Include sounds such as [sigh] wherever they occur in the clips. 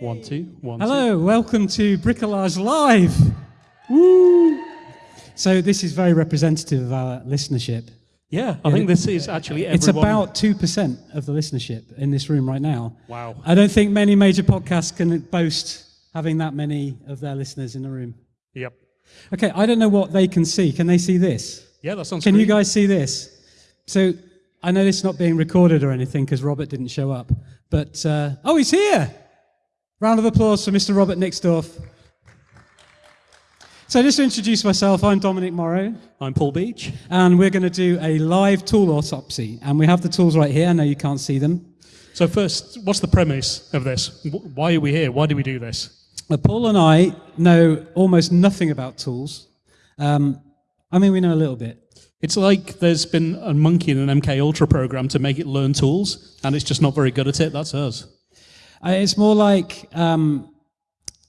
One, two, one, two. Hello, welcome to Bricolage Live. Woo! So this is very representative of our listenership. Yeah, I think this is actually everyone. It's about 2% of the listenership in this room right now. Wow. I don't think many major podcasts can boast having that many of their listeners in the room. Yep. Okay, I don't know what they can see. Can they see this? Yeah, that's on Can you guys see this? So I know it's not being recorded or anything because Robert didn't show up. But, uh, oh, he's here! Round of applause for Mr. Robert Nixdorf. So just to introduce myself, I'm Dominic Morrow, I'm Paul Beech. and we're going to do a live tool autopsy. And we have the tools right here. I know you can't see them. So first, what's the premise of this? Why are we here? Why do we do this? Uh, Paul and I know almost nothing about tools. Um, I mean, we know a little bit. It's like there's been a monkey in an MK Ultra program to make it learn tools, and it's just not very good at it. That's us. Uh, it's more like um,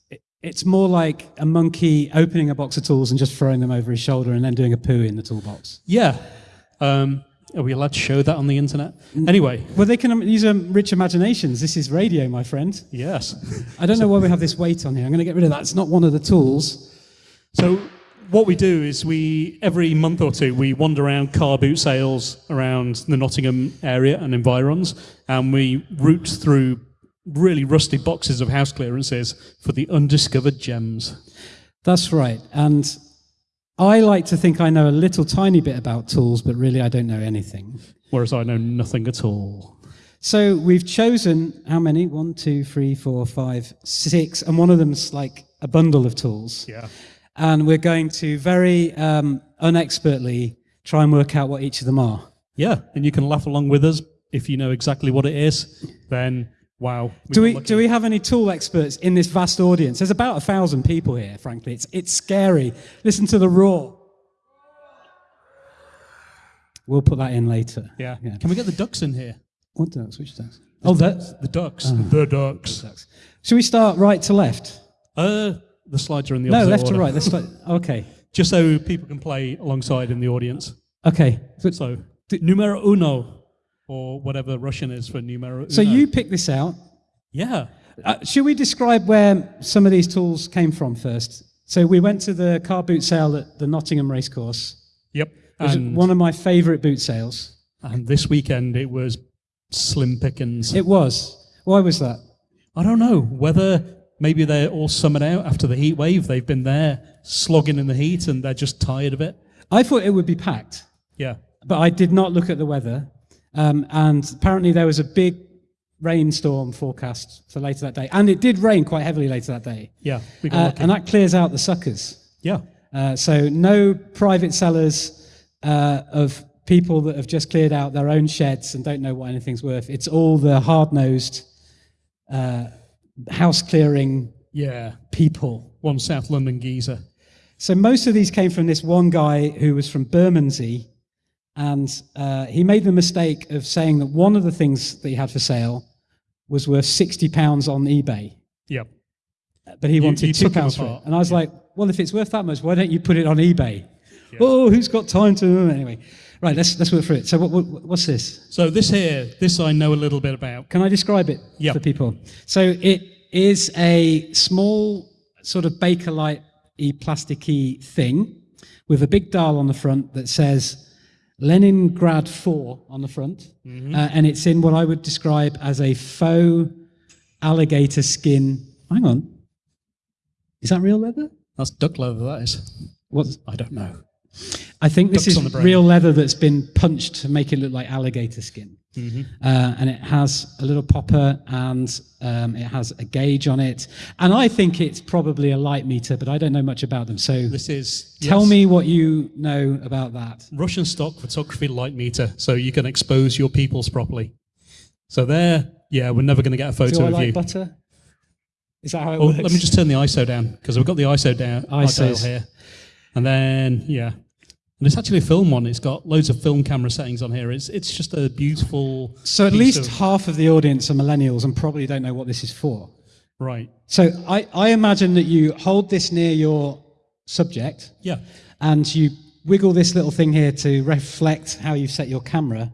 it- it's more like a monkey opening a box of tools and just throwing them over his shoulder and then doing a poo in the toolbox. Yeah. Um, are we allowed to show that on the internet? Anyway, Well, they can use um, rich imaginations. This is radio, my friend. yes. I don't know why we have this weight on here. I'm going to get rid of that. It's not one of the tools. So what we do is we every month or two we wander around car boot sales around the Nottingham area and environs, and we root through really rusty boxes of house clearances for the undiscovered gems. That's right. And I like to think I know a little tiny bit about tools, but really I don't know anything. Whereas I know nothing at all. So we've chosen how many? One, two, three, four, five, six, and one of them's like a bundle of tools. Yeah. And we're going to very um, unexpertly try and work out what each of them are. Yeah, and you can laugh along with us if you know exactly what it is. Then wow. we Do we, lucky. do we have any tool experts in this vast audience? There's about a thousand people here, frankly. It's, it's scary. Listen to the roar. We'll put that in later. Yeah. Yeah. Can we get the ducks in here? What ducks? Which ducks? Oh, that's. The ducks. Ah. The ducks. Ducks. Should we start right to left? Uh, the slides are in the No, opposite left to right. Let's start. [laughs] Okay. Just so people can play alongside in the audience. Okay. So, So, numero uno, or whatever Russian is for numero uno. so you picked this out. Yeah. Uh, should we describe where some of these tools came from first? So we went to the car boot sale at the Nottingham Racecourse. Yep. Was And, one of my favourite boot sales. and this weekend it was slim pickings. It was. Why was that? I don't know whether maybe they're all summoned out after the heat wave. They've been there slogging in the heat and they're just tired of it. I thought it would be packed, Yeah. but I did not look at the weather. Um, and apparently there was a big rainstorm forecast for later that day. And it did rain quite heavily later that day. Yeah. Uh, and that clears out the suckers. yeah. Uh, so no private sellers uh, of people that have just cleared out their own sheds and don't know what anything's worth. It's all the hard-nosed uh, house clearing Yeah. people. One South London geezer. So most of these came from this one guy who was from Bermondsey, and uh, he made the mistake of saying that one of the things that he had for sale was worth sixty pounds on eBay, Yep. but he wanted you two pounds for it. And I was like, well, if it's worth that much, why don't you put it on eBay? Oh, who's got time to anyway? Right, let's let's work through it. So what, what what's this? So this here, this I know a little bit about. Can I describe it Yeah. for people? So it is a small sort of Bakelite y plasticky thing with a big dial on the front that says Leningrad 4 on the front. Mm-hmm. Uh, and it's in what I would describe as a faux alligator skin. Hang on. Is that real leather? That's duck leather, that is. What? I don't know. I think this is real leather that's been punched to make it look like alligator skin. Mm-hmm. Uh, and it has a little popper and um, it has a gauge on it. And I think it's probably a light meter, but I don't know much about them. So This is tell yes, me what you know about that. Russian stock photography light meter, so you can expose your peoples properly. So there, yeah, we're never going to get a photo Do I of like you. butter? Is that how it Oh, works? let me just turn the ISO down because we've got the ISO down ISOs. here, and then yeah, and it's actually a film one. It's got loads of film camera settings on here. It's it's just a beautiful. So at least of- half of the audience are millennials and probably don't know what this is for. right. So I, I imagine that you hold this near your subject Yeah, and you wiggle this little thing here to reflect how you set your camera.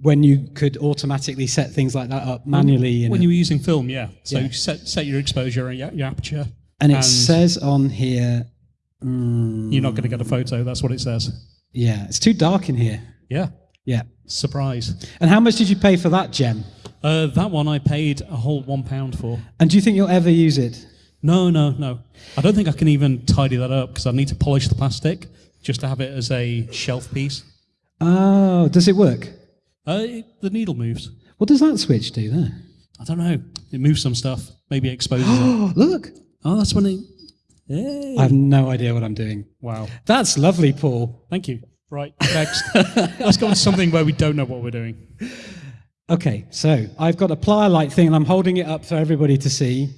when you could automatically set things like that up manually. When you were using film, yeah. So Yeah. you set, set your exposure and your, your aperture. and it and- says on here, mm, You're not going to get a photo. That's what it says. yeah, it's too dark in here. Yeah. Yeah. Surprise. And how much did you pay for that gem? Uh, that one I paid a whole one pound for. And do you think you'll ever use it? No, no, no. I don't think I can even tidy that up because I need to polish the plastic just to have it as a shelf piece. Oh, does it work? Uh, it, the needle moves. What does that switch do there? I don't know. It moves some stuff. Maybe it exposes it. Oh, [gasps] look. Oh, that's when it. Hey. I have no idea what I'm doing. Wow. That's lovely, Paul. Thank you. Right. Next. Let's go on to something where we don't know what we're doing. Okay, so I've got a plier light thing and I'm holding it up for everybody to see.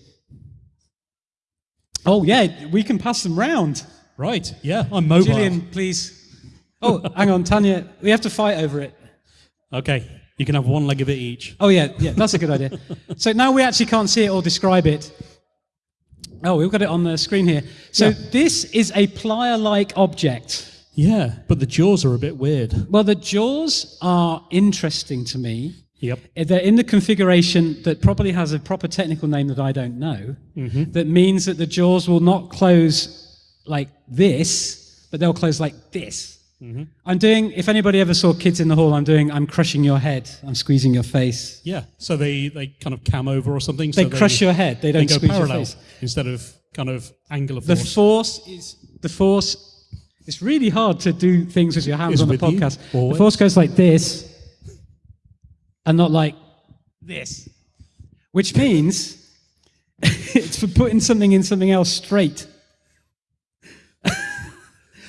Oh, yeah, we can pass them round. Right. Yeah. I'm mobile. Gillian, please. Oh, hang on, Tanya. We have to fight over it. Okay. You can have one leg of it each. Oh, yeah, yeah, that's a good idea. So now we actually can't see it or describe it. Oh, we've got it on the screen here. So Yeah. this is a plier like object. Yeah. But the jaws are a bit weird. Well, the jaws are interesting to me. Yep. Eh, they're in the configuration that probably has a proper technical name that I don't know. Mm-hmm. That means that the jaws will not close like this, but they'll close like this. Mm-hmm. I'm doing. If anybody ever saw Kids in the Hall, I'm doing. I'm crushing your head. I'm squeezing your face. Yeah. So they, they kind of cam over or something. So they so crush your head. They They don't go squeeze your parallel face. instead of kind of angular The force. force is the force. It's really hard to do things with your hands Is on the you, podcast. The force goes like this, and not like this, which means [laughs] it's for putting something in something else straight.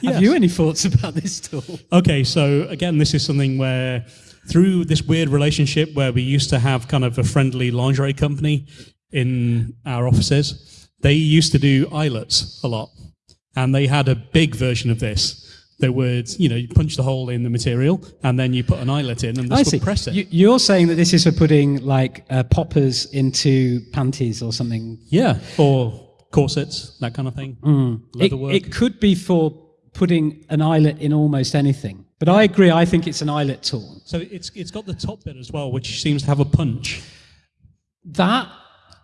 Yes. Have you any thoughts about this tool? Okay, so again, this is something where through this weird relationship where we used to have kind of a friendly lingerie company in our offices, they used to do eyelets a lot. And they had a big version of this They would, you know, you punch the hole in the material and then you put an eyelet in and this I would see. press it. You, you're saying that this is for putting like uh, poppers into panties or something. yeah, or corsets, that kind of thing. Mm. It, Leather work. it could be for putting an eyelet in almost anything. But I agree. I think it's an eyelet tool. so it's, it's got the top bit as well, which seems to have a punch. That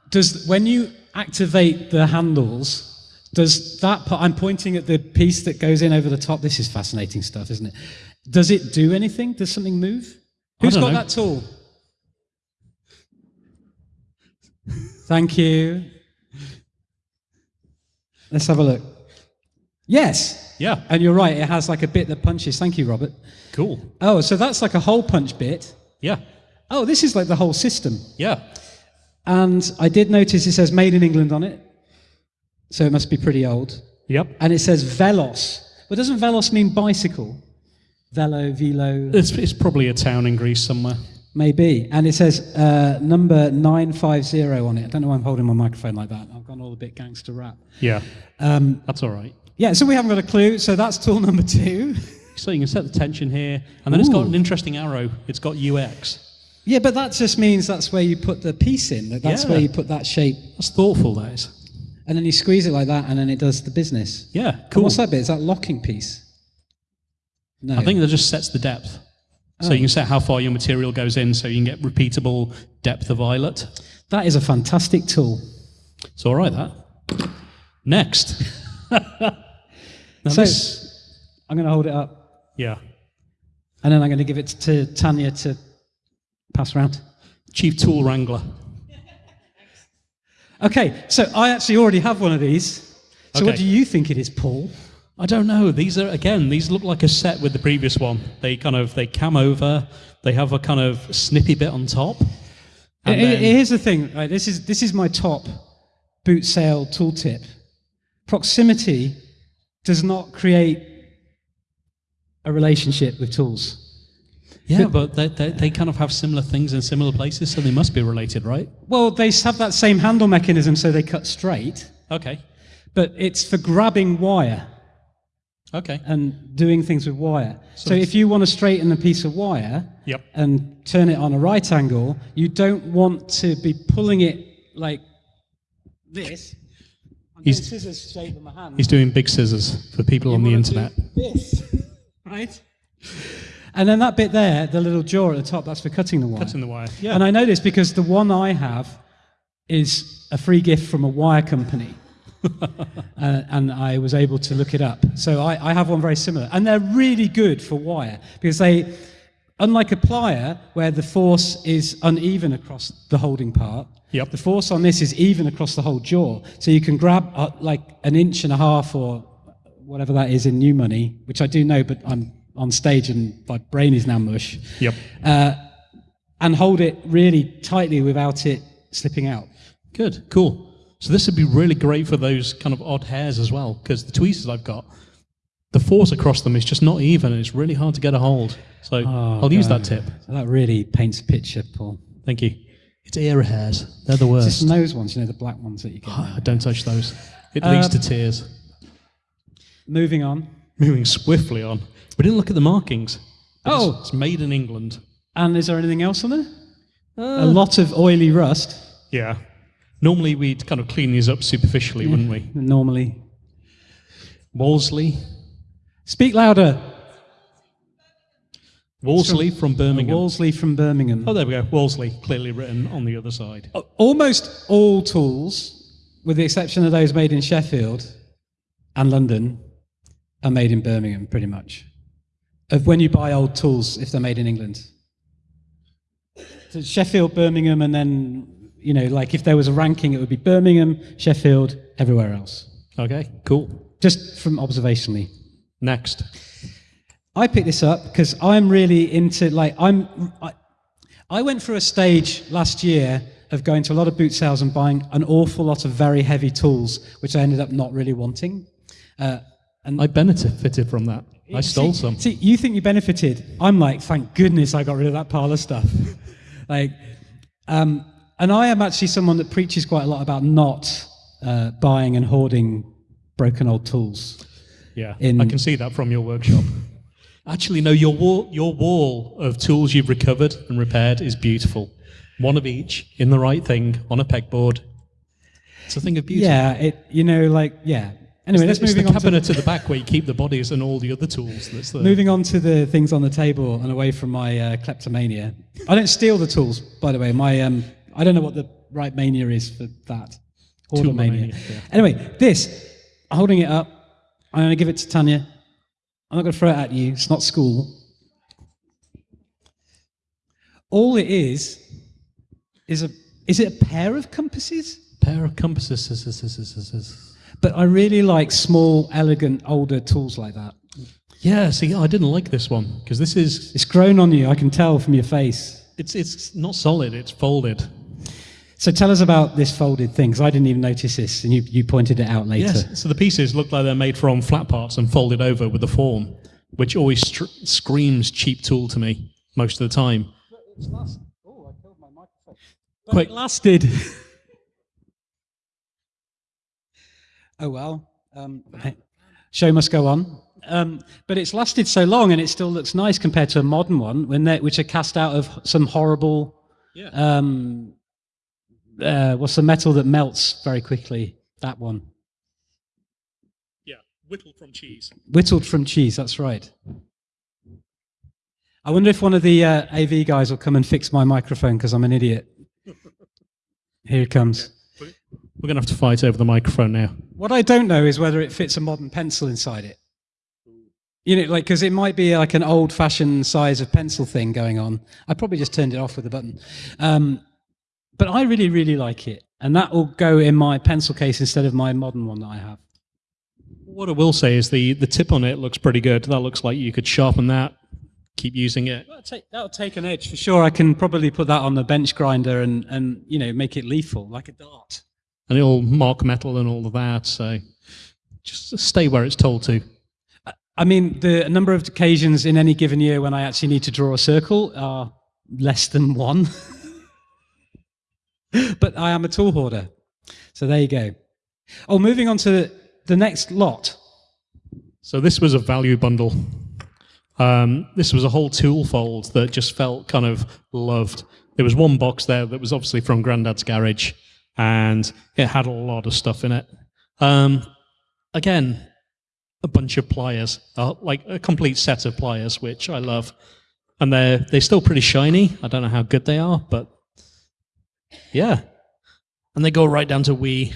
does when you activate the handles. Does that part? I'm pointing at the piece that goes in over the top. This is fascinating stuff, isn't it? Does it do anything? Does something move? Who's got know. that tool? Thank you. Let's have a look. Yes. Yeah, And you're right, it has like a bit that punches. Thank you, Robert. cool. Oh, so that's like a hole punch bit. Yeah, Oh, this is like the whole system. yeah. And I did notice it says made in England on it. So it must be pretty old. Yep. And it says Velos. But doesn't Velos mean bicycle? Velo, velo, It's, it's probably a town in Greece somewhere. maybe. And it says uh, number 950 on it. I don't know why I'm holding my microphone like that. I've gone all a bit gangster rap. Yeah, Um, that's all right. Yeah, so we haven't got a clue. So that's tool [laughs] number two. So you can set the tension here, and then it's got an interesting arrow. It's got UX. Yeah, but that just means that's where you put the piece in. that That's Yeah. where you put that shape. That's thoughtful, that is. And then you squeeze it like that, and then it does the business. Yeah, And cool. What's that bit? Is that locking piece? No. I think that just sets the depth. So you oh. can set how far your material goes in, so you can get repeatable depth of eyelet. that is a fantastic tool. It's all right, that. Next. [laughs] now So- this, I'm going to hold it up, yeah, and then I'm going to give it to Tanya to pass around. Chief Tool Wrangler. Okay, so I actually already have one of these. So what do you think it is, Paul? I don't know. These are again. These look like a set with the previous one. They kind of they cam over. They have a kind of snippy bit on top. And I- I- then- Here's the thing. Right, this is this is my top boot sale tooltip. Proximity does not create a relationship with tools. yeah, but they, they, they kind of have similar things in similar places, so they must be related, right? Well, they have that same handle mechanism, so they cut straight, Okay. but it's for grabbing wire Okay. and doing things with wire. So, So if you want to straighten a piece of wire Yep. and turn it on a right angle, you don't want to be pulling it like this. He's- scissors shape with my hand. He's doing big scissors for people on the internet. This, [laughs] right? And then that bit there, the little jaw at the top, that's for cutting the wire. Cutting the wire. Yeah. And I know this because the one I have is a free gift from a wire company. [laughs] uh, and I was able to look it up. So I, I have one very similar. And they're really good for wire because they, unlike a plier where the force is uneven across the holding part, Yep. the force on this is even across the whole jaw. So you can grab uh, like an inch and a half or whatever that is in new money, which I do know, but I'm on stage and my brain is now mush, Yep. and hold it really tightly without it slipping out. Good. Cool. So this would be really great for those kind of odd hairs as well, because the tweezers I've got, the force across them is just not even, and it's really hard to get a hold. So I'll use that tip. So that really paints a picture, Paul. Thank you. It's ear hairs. They're the It's worst. just nose ones, you know, the black ones that you get. Ah, don't touch those. It leads to tears. Moving on. Moving swiftly on. We didn't look at the markings. Oh. It's, it's made in England. And is there anything else on there? a lot of oily rust, Yeah. Normally we'd kind of clean these up superficially, wouldn't we? normally. Wolseley. Speak louder. Wolseley from Birmingham. Wolseley from Birmingham. oh, there we go. Wolseley, clearly written on the other side. Uh, almost all tools, with the exception of those made in Sheffield and London, are made in Birmingham, pretty much. Of when you buy old tools, if they're made in England. So Sheffield, Birmingham, and then, you know, like if there was a ranking, it would be Birmingham, Sheffield, everywhere else. Okay, cool. Just from observationally. Next. I picked this up because I'm really into like I'm. I, I went through a stage last year of going to a lot of boot sales and buying an awful lot of very heavy tools, which I ended up not really wanting. Uh, and I benefited from that. I stole see, some. See, you think you benefited? I'm like, thank goodness I got rid of that pile of stuff. [laughs] like, um, and I am actually someone that preaches quite a lot about not uh, buying and hoarding broken old tools. Yeah, in- I can see that from your workshop. Actually, no, your wall, your wall of tools you've recovered and repaired is beautiful. One of each in the right thing on a pegboard. It's a thing of beauty. Yeah, it. You know, like yeah. Anyway, let's it's moving the on. To, cabinet at the back where you keep the bodies and all the other tools. That's the moving on to the things on the table and away from my uh, kleptomania. I don't steal the tools, by the way. My um, I don't know what the right mania is for that. Hoarder mania. Toolomania, yeah. Anyway, this holding it up. I'm going to give it to Tanya. I'm not going to throw it at you. It's not school. All it is is a is it a pair of compasses? pair of compasses. But I really like small, elegant, older tools like that. Yeah, see, I didn't like this one because this is It's grown on you. I can tell from your face. it's it's not solid. It's folded. So tell us about this folded thing, because I didn't even notice this, and you, you pointed it out later. Yes. So the pieces look like they're made from flat parts and folded over with the form, which always str- screams cheap tool to me most of the time. Oh, I killed my microphone. Quick, It lasted. [laughs] oh well. Um, show must go on. Um, but it's lasted so long, and it still looks nice compared to a modern one, when which are cast out of some horrible. Yeah. Um, uh, what's the metal that melts very quickly? That one. yeah, whittled from cheese. Whittled from cheese, that's right. I wonder if one of the uh, AV guys will come and fix my microphone because I'm an idiot. [laughs] Here it comes. We're gonna have to fight over the microphone now. What I don't know is whether it fits a modern pencil inside it. You know, like, because it might be like an old fashioned size of pencil thing going on. I probably just turned it off with a button. Um, but I really, really like it. And that will go in my pencil case instead of my modern one that I have. What I will say is the the tip on it looks pretty good. That looks like you could sharpen that, keep using it. That'll take, that'll take an edge for sure. I can probably put that on the bench grinder and, and you know make it lethal like a dart. and it'll mark metal and all of that. So just stay where it's told to. I mean, the number of occasions in any given year when I actually need to draw a circle are less than one. [laughs] [laughs] but I am a tool hoarder. So there you go. Oh, moving on to the next lot. So this was a value bundle. Um, this was a whole tool fold that just felt kind of loved. There was one box there that was obviously from Grandad's garage, and it had a lot of stuff in it. Um, again, a bunch of pliers, uh, like a complete set of pliers, which I love. and they're they're still pretty shiny. I don't know how good they are, but yeah, and they go right down to wee,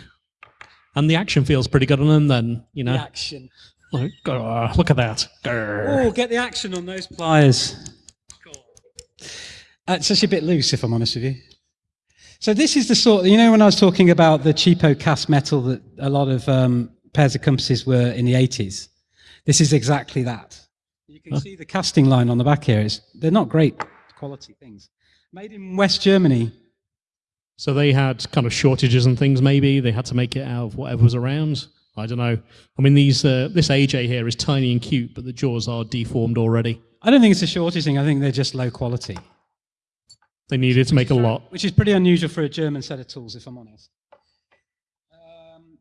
and the action feels pretty good on them. Then you know, action. like, "Grr, look at that. Oh, get the action on those pliers. Uh, it's actually a bit loose, if I'm honest with you. So this is the sort, you know, when I was talking about the cheapo cast metal that a lot of um, pairs of compasses were in the 80s. This is exactly that. You can see the casting line on the back here. It's, they're not great quality things. Made in West Germany. So they had kind of shortages and things. Maybe they had to make it out of whatever was around. I don't know. I mean, these uh, this AJ here is tiny and cute, but the jaws are deformed already. I don't think it's a shortage thing. I think they're just low quality, They needed to make a lot. which is pretty unusual for a German set of tools, if I'm honest. Um,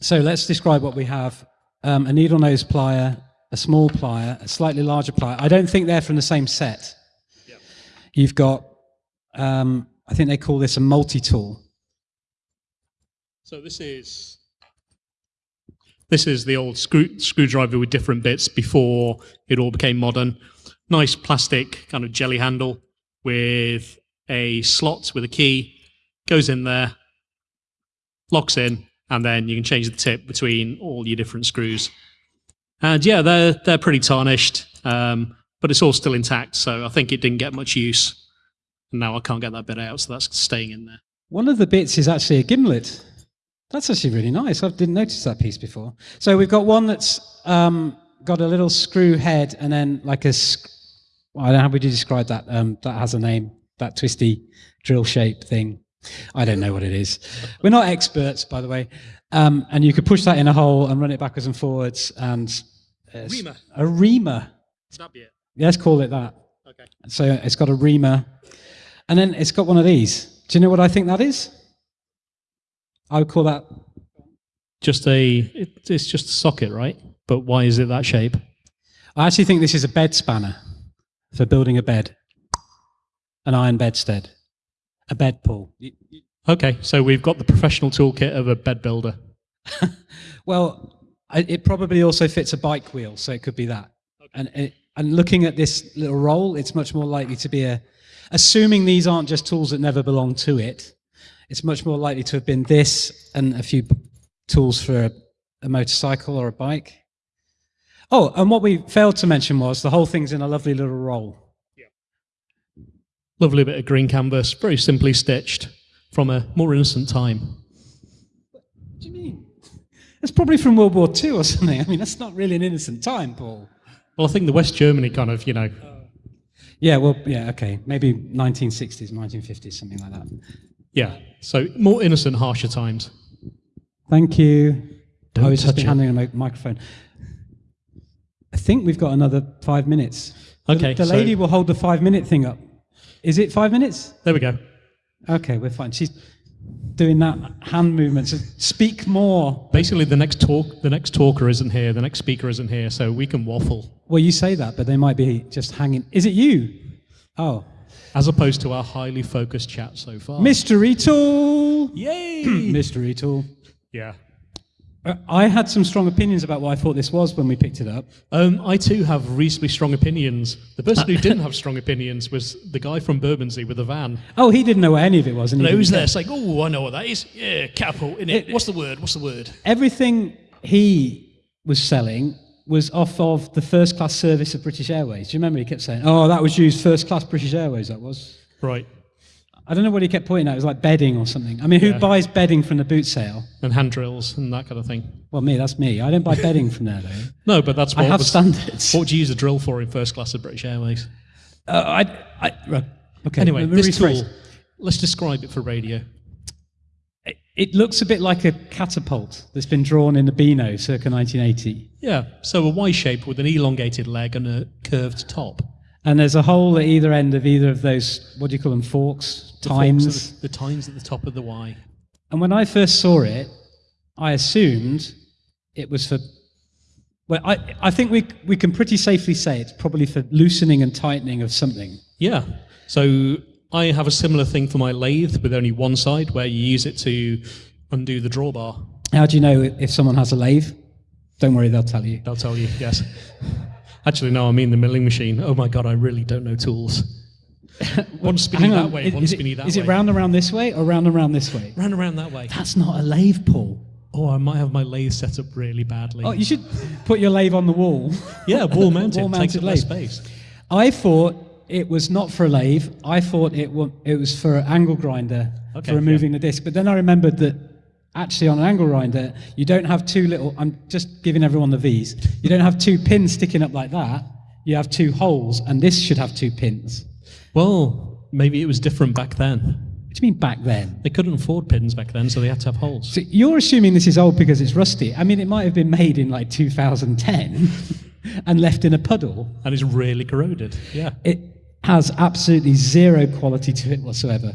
so let's describe what we have. Um, a needle nose plier, a small plier, a slightly larger plier. I don't think they're from the same set. You've got, um, I think they call this a multi-tool. So this is this is the old screw, screwdriver with different bits before it all became modern. Nice plastic kind of jelly handle with a slot with a key. Goes in there, locks in, and then you can change the tip between all your different screws. And yeah, they're they're pretty tarnished, um, but it's all still intact. So I think it didn't get much use. And now I can't get that bit out, so that's staying in there. One of the bits is actually a gimlet. That's actually really nice. I didn't notice that piece before. So we've got one that's um, got a little screw head and then like a, well, I don't know how would you describe that. Um, that has a name, that twisty drill shape thing. I don't know what it is. We're not experts, by the way. Um, and you could push that in a hole and run it backwards and forwards. And uh, Reamer. a reamer. Snap it. Let's call it that. Okay. So it's got a reamer, and then it's got one of these. Do you know what I think that is? I would call that. just a it, it's just a socket right but why is it that shape I actually think this is a bed spanner for building a bed, an iron bedstead, a bed you- okay so we've got the professional toolkit of a bed builder [laughs] Well, it probably also fits a bike wheel, so it could be that. And it, and looking at this little roll, it's much more likely to be a. Assuming these aren't just tools that never belong to it, it's much more likely to have been this and a few tools for a, a motorcycle or a bike. Oh, and what we failed to mention was the whole thing's in a lovely little roll. Yeah. Lovely bit of green canvas very simply stitched from a more innocent time What do you mean? It's probably from World War II or something. I mean, that's not really an innocent time, Paul. well i think the west germany kind of you know oh. Yeah, well, yeah, okay. Maybe 1960s, 1950s, something like that. yeah so more innocent harsher times Thank you. Don't I was just handing a microphone. I think we've got another five minutes. The- Okay, The, so- lady will hold the five minute thing up. Is it five minutes? there we go Okay, we're fine. She's doing that hand movement. So speak more. basically the next talk the next talker isn't here the next speaker isn't here so we can waffle Well, you say that, but they might be just hanging. Is it you? Oh, as opposed to our highly focused chat so far mystery tool. yay [clears throat] mystery tool. yeah Uh, I had some strong opinions about what I thought this was when we picked it up. Um, I too have reasonably strong opinions. The person who [laughs] didn't have strong opinions was the guy from Bermondsey with the van. Oh, he didn't know what any of it was. And he was there, like, oh, I know what that is. Yeah, catapult, innit? What's the word? What's the word? everything he was selling was off of the first class service of British Airways. Do you remember he kept saying, "Oh, that was used first class British Airways." That was. Right. I don't know what he kept pointing at. It was like bedding or something. I mean, who Yeah. buys bedding from the boot sale? And hand drills and that kind of thing. Well, me. That's me. I don't buy bedding from there though. [laughs] No, but that's what I have was, standards. What do you use a drill for in first class of British Airways? Uh, I, I. Okay. Anyway, this rephrase. tool, let's describe it for radio. It, looks a bit like a catapult that's been drawn in the Beano circa 1980. Yeah, so a Y shape with an elongated leg and a curved top. And there's a hole at either end of either of those, what do you call them, forks, The times. at The, the tines at the top of the Y. And when I first saw it, I assumed it was for. Well, I, I think we, we can pretty safely say it's probably for loosening and tightening of something. Yeah. So I have a similar thing for my lathe with only one side where you use it to undo the drawbar. How do you know if someone has a lathe? Don't worry, they'll tell you. They'll tell you, yes. Actually, no, I mean the milling machine. Oh my god, I really don't know tools. [laughs] one spinning Hang that way, is, one is spinning it, that is way. Is it round around this way or round around this way? Round around that way. That's not a lathe, Paul. Oh, I might have my lathe set up really badly. Oh, you should put your lathe on the wall. yeah, wall [laughs] mounted. Wall takes mounted up less lathe. space. I thought it was not for a lathe. I thought it it was for an angle grinder Okay, for removing the disc. But then I remembered that actually on an angle grinder you don't have two little. I'm just giving everyone the V's. You don't have two pins sticking up like that. You have two holes, and this should have two pins. Well, maybe it was different back then. What do you mean back then? They couldn't afford pins back then, so they had to have holes. So you're assuming this is old because it's rusty. I mean, it might have been made in like 2010 [laughs] and left in a puddle. And it's really corroded. Yeah. It has absolutely zero quality to it whatsoever.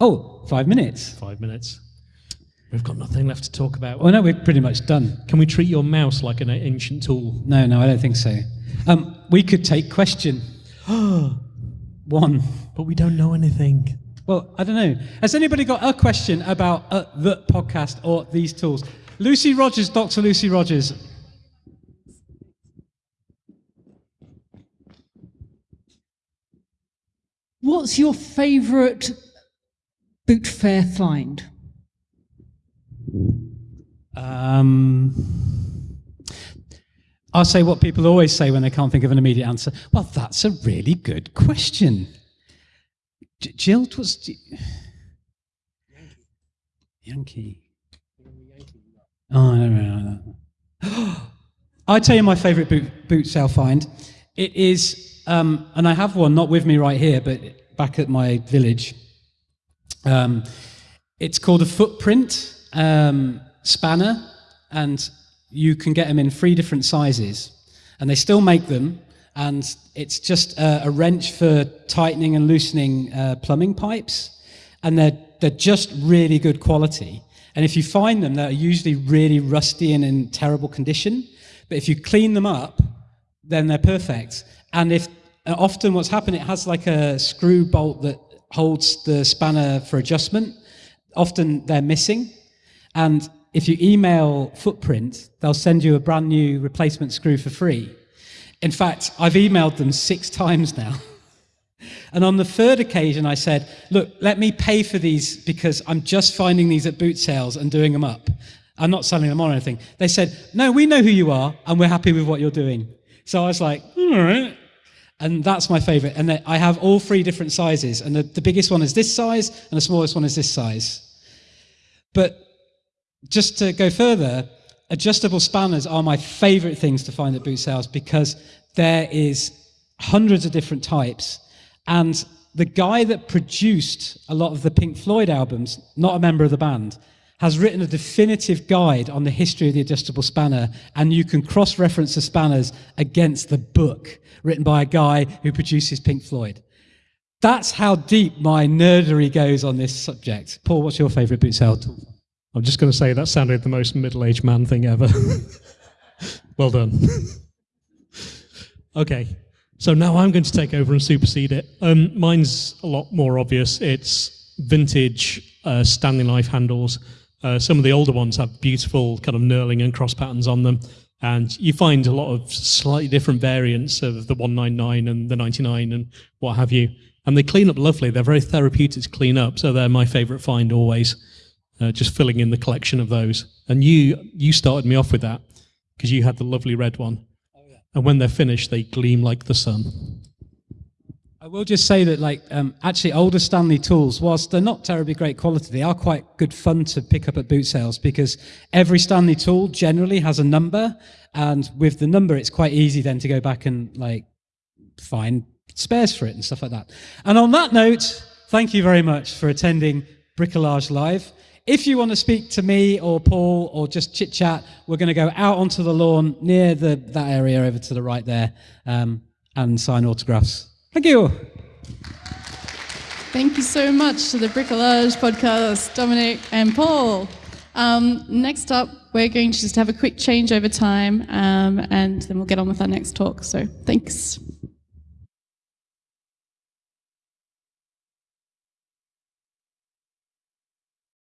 Oh, five minutes. Five minutes. We've got nothing left to talk about. Well, no, we're pretty much done. Can we treat your mouse like an ancient tool? No, no, I don't think so. Um, we could take question [gasps] one. But we don't know anything. Well, I don't know. Has anybody got a question about uh, the podcast or these tools? Lucy Rogers, Dr. Lucy Rogers. What's your favourite boot fair find? Um, I'll say what people always say when they can't think of an immediate answer. Well, that's a really good question. J- Jill, was Yankee. Oh. [gasps] I tell you my favourite boot, boot sale find. It is, um, and I have one not with me right here, but back at my village. Um, it's called a footprint um, spanner, and you can get them in three different sizes, and they still make them. And it's just a, a wrench for tightening and loosening uh, plumbing pipes, and they're they're just really good quality. And if you find them, they're usually really rusty and in terrible condition. But if you clean them up, then they're perfect. And if uh, often what's happened, it has like a screw bolt that holds the spanner for adjustment. Often they're missing. And if you email Footprint, they'll send you a brand new replacement screw for free. In fact, I've emailed them six times now. [laughs] And on the third occasion, I said, Look, let me pay for these because I'm just finding these at boot sales and doing them up. I'm not selling them on or anything. They said, No, we know who you are and we're happy with what you're doing. So I was like, All right. And that's my favorite. And I have all three different sizes. And the, the biggest one is this size, and the smallest one is this size. But just to go further, adjustable spanners are my favorite things to find at boot sales because there is hundreds of different types. And the guy that produced a lot of the Pink Floyd albums, not a member of the band, has written a definitive guide on the history of the adjustable spanner, and you can cross reference the spanners against the book written by a guy who produces Pink Floyd. That's how deep my nerdery goes on this subject. Paul, what's your favorite boot sale tool? I'm just going to say that sounded the most middle aged man thing ever. [laughs] well done. [laughs] okay, so now I'm going to take over and supersede it. Um, mine's a lot more obvious. It's vintage uh, Stanley knife handles. Uh, some of the older ones have beautiful kind of knurling and cross patterns on them. And you find a lot of slightly different variants of the 199 and the 99 and what have you. And they clean up lovely. They're very therapeutic to clean up. So they're my favorite find always uh, just filling in the collection of those. And you you started me off with that because you had the lovely red one. And when they're finished, they gleam like the sun. I will just say that, like, um, actually, older Stanley tools, whilst they're not terribly great quality, they are quite good fun to pick up at boot sales because every Stanley tool generally has a number, and with the number, it's quite easy then to go back and like find spares for it and stuff like that. And on that note, thank you very much for attending Bricolage Live. If you want to speak to me or Paul or just chit chat, we're going to go out onto the lawn near the, that area over to the right there um, and sign autographs. Thank you. Thank you so much to the Bricolage podcast, Dominic and Paul. Um, next up, we're going to just have a quick change over time um, and then we'll get on with our next talk. So thanks.